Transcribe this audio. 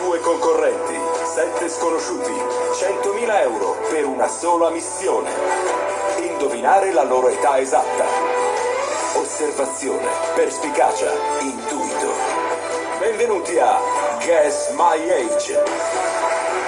Due concorrenti, sette sconosciuti, 100.000 euro per una sola missione. Indovinare la loro età esatta. Osservazione, perspicacia, intuito. Benvenuti a Guess My Age.